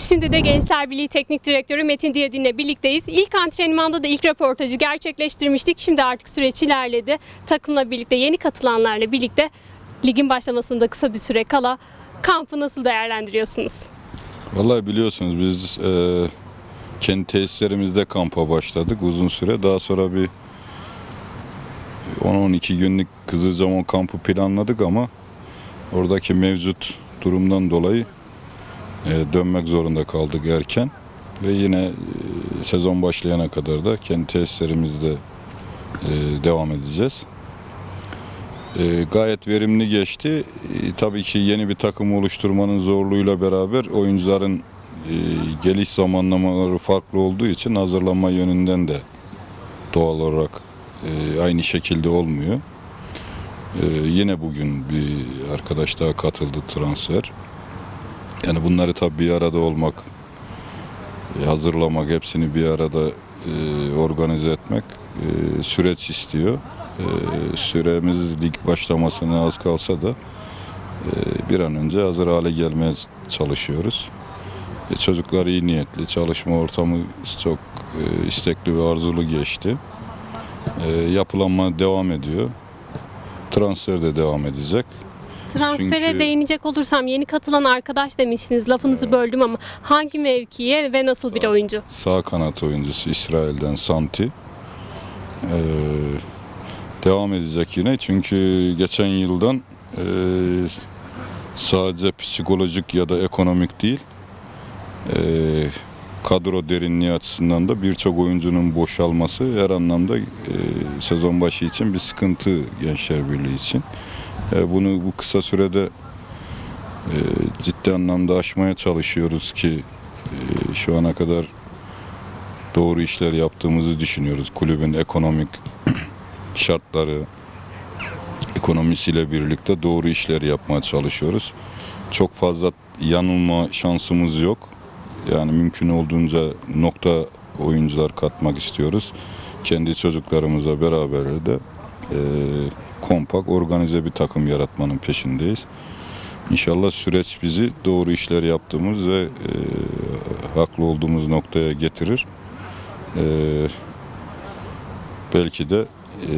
Şimdi de Gençler Birliği Teknik Direktörü Metin Diyadin'le birlikteyiz. İlk antrenmanda da ilk röportajı gerçekleştirmiştik. Şimdi artık süreç ilerledi. Takımla birlikte, yeni katılanlarla birlikte ligin başlamasında kısa bir süre kala kampı nasıl değerlendiriyorsunuz? Vallahi biliyorsunuz biz e, kendi tesislerimizde kampa başladık uzun süre. Daha sonra bir 10-12 günlük Kızılcamam kampı planladık ama oradaki mevcut durumdan dolayı dönmek zorunda kaldık erken. Ve yine e, sezon başlayana kadar da kendi tesislerimizde e, devam edeceğiz. E, gayet verimli geçti. E, tabii ki yeni bir takım oluşturmanın zorluğuyla beraber oyuncuların e, geliş zamanlamaları farklı olduğu için hazırlanma yönünden de doğal olarak e, aynı şekilde olmuyor. E, yine bugün bir arkadaş daha katıldı transfer. Yani bunları tabii bir arada olmak, e, hazırlamak, hepsini bir arada e, organize etmek e, süreç istiyor. E, süremiz lig başlamasına az kalsa da bir an önce hazır hale gelmeye çalışıyoruz. Çocuklar iyi niyetli, çalışma ortamı çok istekli ve arzulu geçti. Yapılanma devam ediyor. Transfer de devam edecek. Transfere Çünkü- değinecek olursam yeni katılan arkadaş demiştiniz. Lafınızı böldüm ama hangi mevkiye ve nasıl bir oyuncu? Sağ kanat oyuncusu İsrail'den Santi. Ee, devam edecek yine çünkü geçen yıldan e, sadece psikolojik ya da ekonomik değil e, kadro derinliği açısından da birçok oyuncunun boşalması her anlamda e, sezon başı için bir sıkıntı Gençler Birliği için. E, bunu bu kısa sürede e, ciddi anlamda aşmaya çalışıyoruz ki e, şu ana kadar doğru işler yaptığımızı düşünüyoruz. Kulübün ekonomik şartları, ekonomisiyle birlikte doğru işler yapmaya çalışıyoruz. Çok fazla yanılma şansımız yok. Yani mümkün olduğunca nokta oyuncular katmak istiyoruz. Kendi çocuklarımıza beraber de e, kompak, organize bir takım yaratmanın peşindeyiz. İnşallah süreç bizi doğru işler yaptığımız ve e, haklı olduğumuz noktaya getirir. E, belki de e,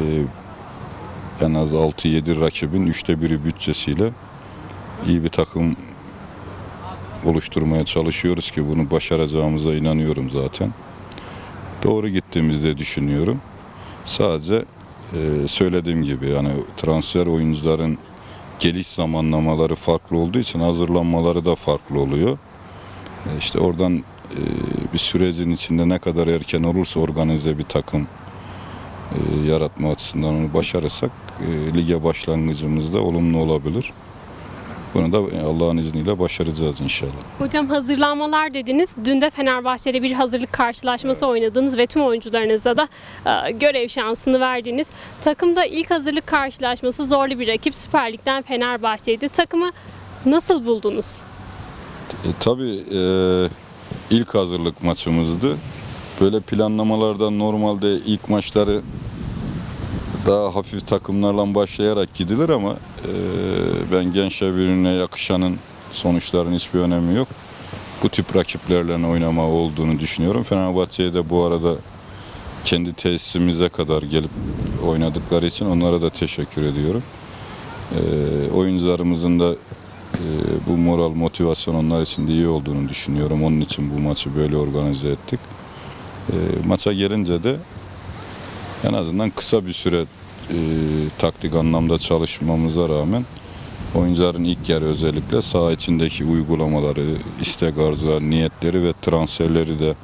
en az 6-7 rakibin üçte biri bütçesiyle iyi bir takım oluşturmaya çalışıyoruz ki bunu başaracağımıza inanıyorum zaten. Doğru gittiğimizde düşünüyorum. Sadece e, söylediğim gibi yani transfer oyuncuların geliş zamanlamaları farklı olduğu için hazırlanmaları da farklı oluyor. E, İşte oradan e, bir sürecin içinde ne kadar erken olursa organize bir takım e, yaratma açısından onu başarırsak e, lige başlangıcımızda olumlu olabilir. Bunu da Allah'ın izniyle başaracağız inşallah. Hocam hazırlanmalar dediniz. Dün de Fenerbahçe'de bir hazırlık karşılaşması oynadınız ve tüm oyuncularınıza da e, görev şansını verdiniz. Takımda ilk hazırlık karşılaşması zorlu bir rakip Süper Lig'den Fenerbahçe'ydi. Takımı nasıl buldunuz? E, tabii e, ilk hazırlık maçımızdı. Böyle planlamalardan normalde ilk maçları daha hafif takımlarla başlayarak gidilir ama e, ben Gençler Birliği'ne yakışanın sonuçların hiçbir önemi yok. Bu tip rakiplerle oynama olduğunu düşünüyorum. Fenerbahçe'ye de bu arada kendi tesisimize kadar gelip oynadıkları için onlara da teşekkür ediyorum. E, oyuncularımızın da e, bu moral, motivasyon onlar için de iyi olduğunu düşünüyorum. Onun için bu maçı böyle organize ettik. E, maça gelince de en azından kısa bir süre e, taktik anlamda çalışmamıza rağmen oyuncuların ilk yarı özellikle saha içindeki uygulamaları, istek arzuları, niyetleri ve transferleri de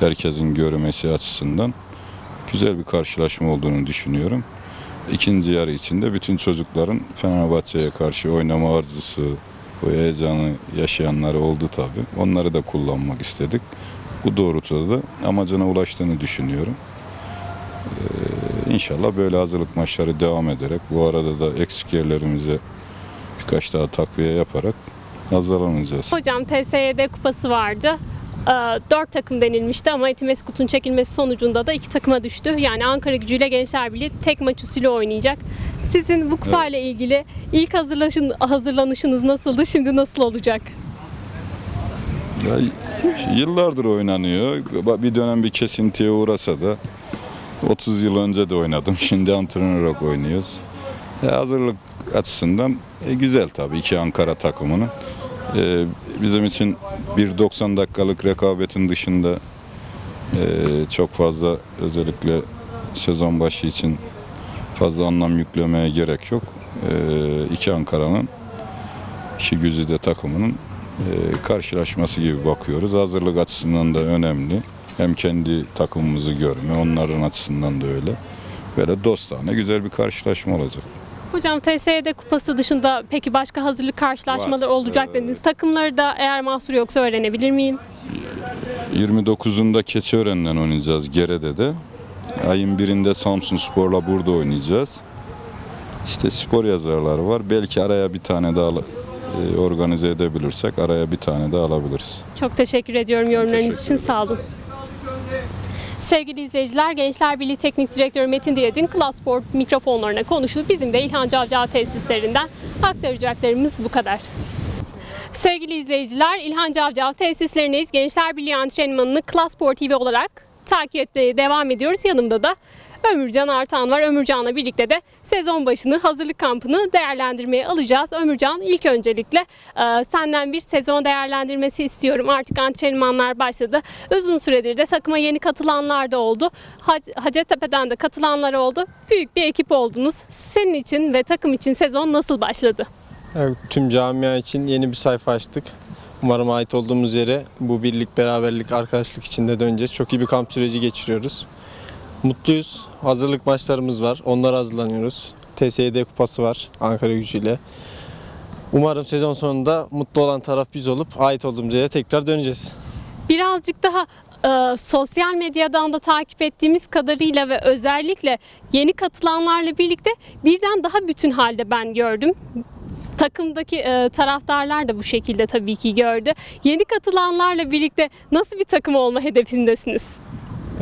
herkesin görmesi açısından güzel bir karşılaşma olduğunu düşünüyorum. İkinci yarı içinde bütün çocukların Fenerbahçe'ye karşı oynama arzusu, o heyecanı yaşayanları oldu tabii. Onları da kullanmak istedik. Bu doğrultuda da amacına ulaştığını düşünüyorum. Ee, İnşallah böyle hazırlık maçları devam ederek bu arada da eksik yerlerimize birkaç daha takviye yaparak hazırlanacağız. Hocam TSYD kupası vardı. E, Dört takım denilmişti ama Etimeskut'un çekilmesi sonucunda da iki takıma düştü. Yani Ankara gücüyle Gençler Birliği tek maç usulü oynayacak. Sizin bu kupayla ilgili ilk hazırlaşın, hazırlanışınız nasıldı? Şimdi nasıl olacak? Ya, yıllardır oynanıyor. Bir dönem bir kesintiye uğrasa da 30 yıl önce de oynadım. Şimdi antrenör olarak oynuyoruz. E, hazırlık açısından e, güzel tabii iki Ankara takımının. E, bizim için bir 90 dakikalık rekabetin dışında e, çok fazla özellikle sezon başı için fazla anlam yüklemeye gerek yok. E, iki Ankara'nın iki takımının e, karşılaşması gibi bakıyoruz. Hazırlık açısından da önemli. Hem kendi takımımızı görme, onların açısından da öyle. Böyle dostane güzel bir karşılaşma olacak. Hocam TSE'de kupası dışında peki başka hazırlık karşılaşmaları Var. olacak dediniz. Takımları da eğer mahsur yoksa öğrenebilir miyim? 29'unda Keçiören'den oynayacağız Gere'de de. Ayın birinde Samsun Spor'la burada oynayacağız. İşte spor yazarları var. Belki araya bir tane daha e, organize edebilirsek araya bir tane daha alabiliriz. Çok teşekkür ediyorum yorumlarınız teşekkür için. Sağ olun. Sevgili izleyiciler, Gençler Birliği Teknik Direktörü Metin Diyet'in Klas Sport mikrofonlarına konuştu. Bizim de İlhan Cavcav tesislerinden aktaracaklarımız bu kadar. Sevgili izleyiciler, İlhan Cavcav tesislerindeyiz. Gençler Birliği antrenmanını Klas Sport TV olarak takip etmeye devam ediyoruz. Yanımda da Ömürcan Artan var. Ömürcan'la birlikte de sezon başını, hazırlık kampını değerlendirmeye alacağız. Ömürcan ilk öncelikle e, senden bir sezon değerlendirmesi istiyorum. Artık antrenmanlar başladı. Uzun süredir de takıma yeni katılanlar da oldu. Hac- Hacettepe'den de katılanlar oldu. Büyük bir ekip oldunuz. Senin için ve takım için sezon nasıl başladı? Evet, tüm camia için yeni bir sayfa açtık. Umarım ait olduğumuz yere bu birlik, beraberlik, arkadaşlık içinde döneceğiz. Çok iyi bir kamp süreci geçiriyoruz. Mutluyuz. Hazırlık maçlarımız var. Onlara hazırlanıyoruz. TSED kupası var Ankara gücüyle. Umarım sezon sonunda mutlu olan taraf biz olup ait olduğumuz yere tekrar döneceğiz. Birazcık daha e, sosyal medyadan da takip ettiğimiz kadarıyla ve özellikle yeni katılanlarla birlikte birden daha bütün halde ben gördüm. Takımdaki e, taraftarlar da bu şekilde tabii ki gördü. Yeni katılanlarla birlikte nasıl bir takım olma hedefindesiniz?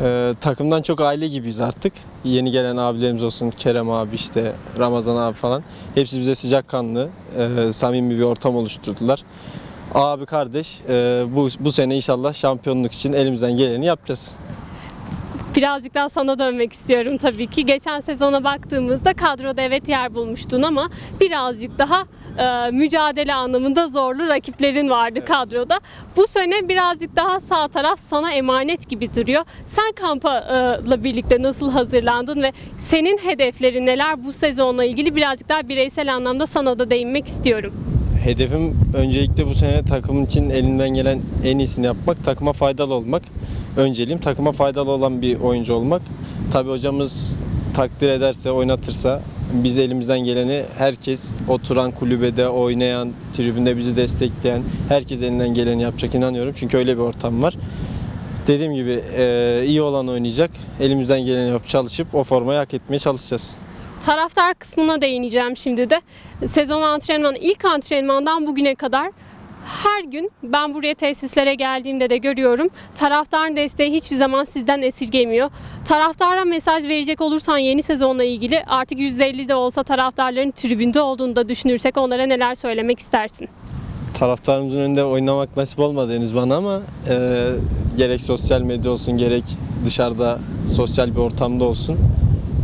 Ee, takımdan çok aile gibiyiz artık. Yeni gelen abilerimiz olsun, Kerem abi işte, Ramazan abi falan. Hepsi bize sıcakkanlı, e, samimi bir ortam oluşturdular. Abi kardeş, e, bu, bu sene inşallah şampiyonluk için elimizden geleni yapacağız. Birazcık daha sana dönmek istiyorum tabii ki. Geçen sezona baktığımızda kadroda evet yer bulmuştun ama birazcık daha e, mücadele anlamında zorlu rakiplerin vardı kadroda. Bu sene birazcık daha sağ taraf sana emanet gibi duruyor. Sen kampla birlikte nasıl hazırlandın ve senin hedeflerin neler bu sezonla ilgili birazcık daha bireysel anlamda sana da değinmek istiyorum. Hedefim öncelikle bu sene takımın için elimden gelen en iyisini yapmak, takıma faydalı olmak. Önceliğim takıma faydalı olan bir oyuncu olmak. Tabii hocamız takdir ederse, oynatırsa biz elimizden geleni herkes oturan kulübede oynayan, tribünde bizi destekleyen herkes elinden geleni yapacak inanıyorum. Çünkü öyle bir ortam var. Dediğim gibi eee, iyi olan oynayacak. Elimizden geleni yapıp çalışıp o formayı hak etmeye çalışacağız. Taraftar kısmına değineceğim şimdi de. Sezon antrenmanı ilk antrenmandan bugüne kadar her gün ben buraya tesislere geldiğimde de görüyorum. Taraftarın desteği hiçbir zaman sizden esirgemiyor. Taraftara mesaj verecek olursan yeni sezonla ilgili artık %50 de olsa taraftarların tribünde olduğunu da düşünürsek onlara neler söylemek istersin? taraftarımızın önünde oynamak nasip olmadı henüz bana ama e, gerek sosyal medya olsun gerek dışarıda sosyal bir ortamda olsun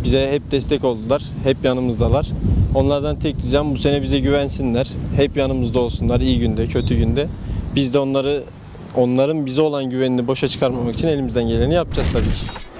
bize hep destek oldular. Hep yanımızdalar. Onlardan tek ricam bu sene bize güvensinler. Hep yanımızda olsunlar iyi günde, kötü günde. Biz de onları onların bize olan güvenini boşa çıkarmamak için elimizden geleni yapacağız tabii ki.